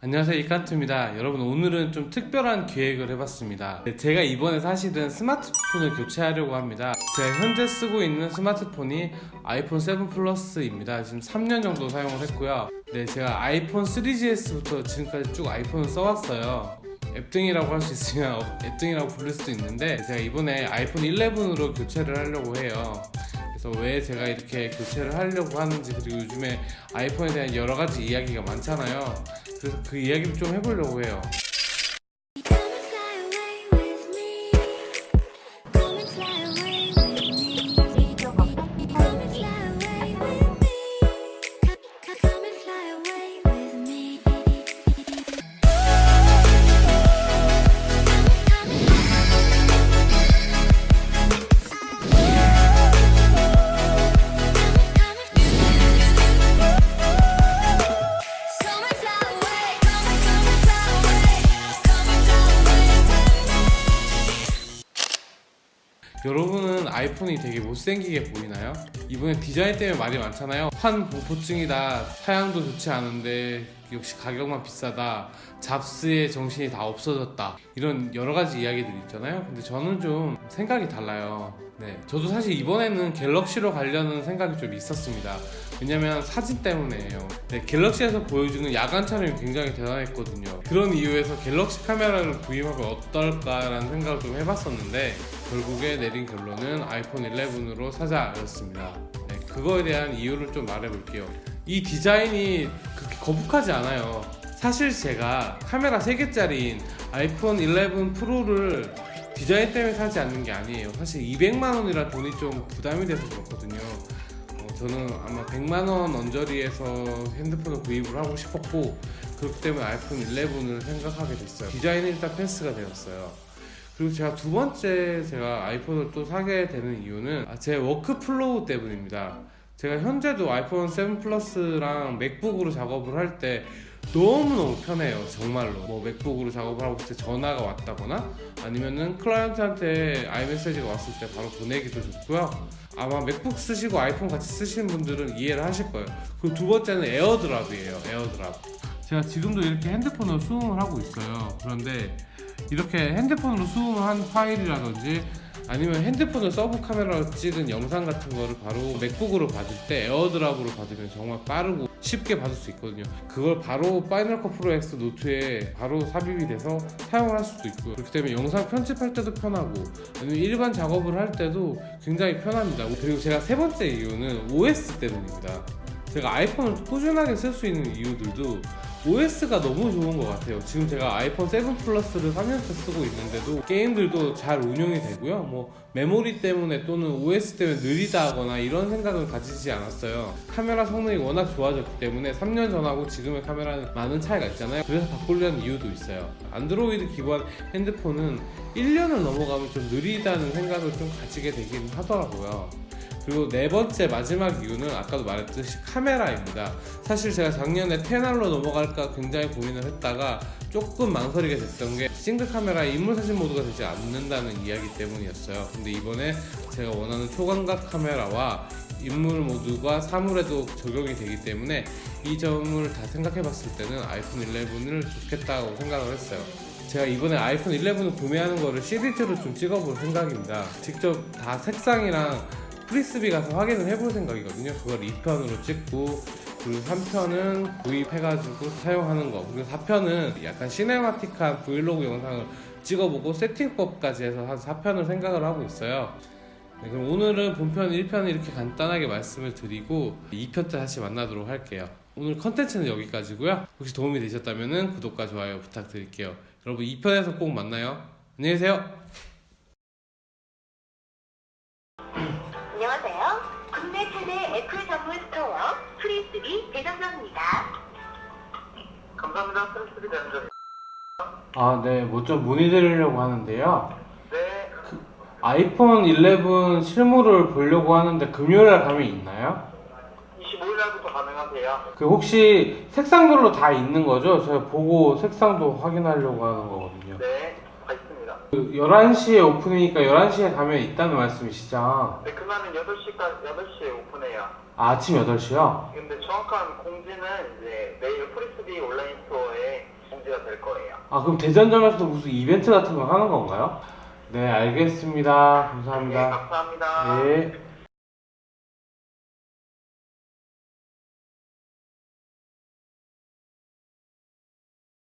안녕하세요 이칸트입니다. 여러분 오늘은 좀 특별한 기획을 해봤습니다. 네, 제가 이번에 사실은 스마트폰을 교체하려고 합니다. 제가 현재 쓰고 있는 스마트폰이 아이폰 7 플러스입니다. 지금 3년 정도 사용을 했고요. 네 제가 아이폰 3GS부터 지금까지 쭉 아이폰을 써왔어요. 앱등이라고 할 수 있으면 앱등이라고 부를 수도 있는데 제가 이번에 아이폰 11으로 교체를 하려고 해요. 그래서 왜 제가 이렇게 교체를 하려고 하는지 그리고 요즘에 아이폰에 대한 여러 가지 이야기가 많잖아요. 그래서 그 이야기를 좀 해보려고 해요. 여러분은 아이폰이 되게 못생기게 보이나요? 이번에 디자인 때문에 말이 많잖아요. 환 공포증이다. 사양도 좋지 않은데 역시 가격만 비싸다. 잡스의 정신이 다 없어졌다. 이런 여러 가지 이야기들이 있잖아요. 근데 저는 좀 생각이 달라요. 네, 저도 사실 이번에는 갤럭시로 가려는 생각이 좀 있었습니다. 왜냐면 사진 때문에예요. 네, 갤럭시에서 보여주는 야간 촬영이 굉장히 대단했거든요. 그런 이유에서 갤럭시 카메라를 구입하면 어떨까라는 생각을 좀 해봤었는데 결국에 내린 결론은 아이폰 11으로 사자였습니다. 네, 그거에 대한 이유를 좀 말해볼게요. 이 디자인이 그렇게 거북하지 않아요. 사실 제가 카메라 3개짜리인 아이폰 11 프로를 디자인 때문에 사지 않는 게 아니에요. 사실 200만 원이라 돈이 좀 부담이 돼서 그렇거든요. 어, 저는 아마 100만 원 언저리에서 핸드폰을 구입을 하고 싶었고 그렇기 때문에 아이폰 11을 생각하게 됐어요. 디자인이 일단 패스가 되었어요. 그리고 제가 두 번째 제가 아이폰을 또 사게 되는 이유는 아, 제 workflow 때문입니다. 제가 현재도 아이폰 7 플러스랑 맥북으로 작업을 할 때 너무너무 편해요 정말로. 뭐 맥북으로 작업을 하고 있을 때 전화가 왔다거나 아니면은 클라이언트한테 iMessage가 왔을 때 바로 보내기도 좋고요. 아마 맥북 쓰시고 아이폰 같이 쓰시는 분들은 이해를 하실 거예요. 그리고 두 번째는 AirDrop이에요 AirDrop. 제가 지금도 이렇게 핸드폰으로 수음을 하고 있어요. 그런데 이렇게 핸드폰으로 수음을 한 파일이라든지 아니면 핸드폰을 서브 카메라로 찍은 영상 같은 거를 바로 맥북으로 받을 때 AirDrop으로 받으면 정말 빠르고 쉽게 받을 수 있거든요. 그걸 바로 Final Cut Pro X 노트에 바로 삽입이 돼서 사용을 할 수도 있고요. 그렇기 때문에 영상 편집할 때도 편하고 아니면 일반 작업을 할 때도 굉장히 편합니다. 그리고 제가 세 번째 이유는 OS 때문입니다. 제가 아이폰을 꾸준하게 쓸 수 있는 이유들도 OS가 너무 좋은 것 같아요. 지금 제가 아이폰 7 플러스를 3년째 쓰고 있는데도 게임들도 잘 운영이 되고요. 뭐 메모리 때문에 또는 OS 때문에 느리다거나 이런 생각은 가지지 않았어요. 카메라 성능이 워낙 좋아졌기 때문에 3년 전하고 지금의 카메라는 많은 차이가 있잖아요. 그래서 바꾸려는 이유도 있어요. 안드로이드 기반 핸드폰은 1년을 넘어가면 좀 느리다는 생각을 좀 가지게 되긴 하더라고요. 그리고 네 번째 마지막 이유는 아까도 말했듯이 카메라입니다. 사실 제가 작년에 XR로 넘어갈까 굉장히 고민을 했다가 조금 망설이게 됐던 게 싱글 카메라에 인물 사진 모드가 되지 않는다는 이야기 때문이었어요. 근데 이번에 제가 원하는 초광각 카메라와 인물 모드가 사물에도 적용이 되기 때문에 이 점을 다 생각해 봤을 때는 아이폰 11을 좋겠다고 생각을 했어요. 제가 이번에 아이폰 11을 구매하는 거를 시리즈로 좀 찍어볼 생각입니다. 직접 다 색상이랑 프리스비 가서 확인을 해볼 생각이거든요. 그걸 2편으로 찍고 그리고 3편은 구입해가지고 사용하는 거 그리고 4편은 약간 시네마틱한 브이로그 영상을 찍어보고 세팅법까지 해서 한 4편을 생각을 하고 있어요. 네, 그럼 오늘은 본편 1편을 이렇게 간단하게 말씀을 드리고 2편 때 다시 만나도록 할게요. 오늘 컨텐츠는 여기까지고요. 혹시 도움이 되셨다면 구독과 좋아요 부탁드릴게요. 여러분 2편에서 꼭 만나요. 안녕히 계세요. 감사합니다. 아, 네. 뭐 좀 문의드리려고 하는데요. 네, 아이폰 11 실물을 보려고 하는데 금요일날 가면 있나요? 25일 날부터 가능하세요. 그 혹시 색상별로 다 있는 거죠? 제가 보고 색상도 확인하려고 하는 거거든요. 네, 다 있습니다. 그 11시에 오픈이니까 11시에 가면 있다는 말씀이시죠? 네, 그날은 8시까지, 8시에 오픈해요. 아, 아침 8시요? 근데 정확한 공지는 이제 내일 프리스비 온라인 스토어에 아 그럼 대전점에서도 무슨 이벤트 같은 거 하는 건가요? 네 알겠습니다 네, 감사합니다 감사합니다. 네